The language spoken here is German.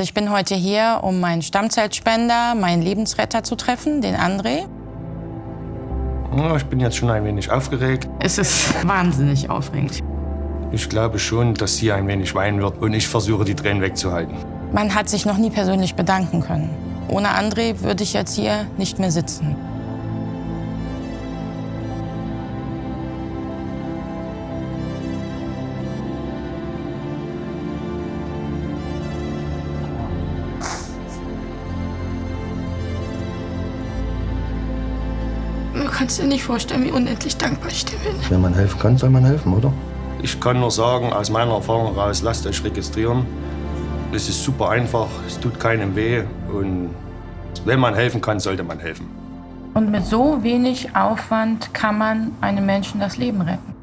Ich bin heute hier, um meinen Stammzellspender, meinen Lebensretter zu treffen, den André. Ja, Ich bin jetzt schon ein wenig aufgeregt. Es ist wahnsinnig aufregend. Ich glaube schon, dass sie ein wenig weinen wird und ich versuche, die Tränen wegzuhalten. Man hat sich noch nie persönlich bedanken können. Ohne André würde ich jetzt hier nicht mehr sitzen. Du kannst dir nicht vorstellen, wie unendlich dankbar ich dir bin. Wenn man helfen kann, soll man helfen, oder? Ich kann nur sagen, aus meiner Erfahrung heraus, lasst euch registrieren. Es ist super einfach, es tut keinem weh und wenn man helfen kann, sollte man helfen. Und mit so wenig Aufwand kann man einem Menschen das Leben retten.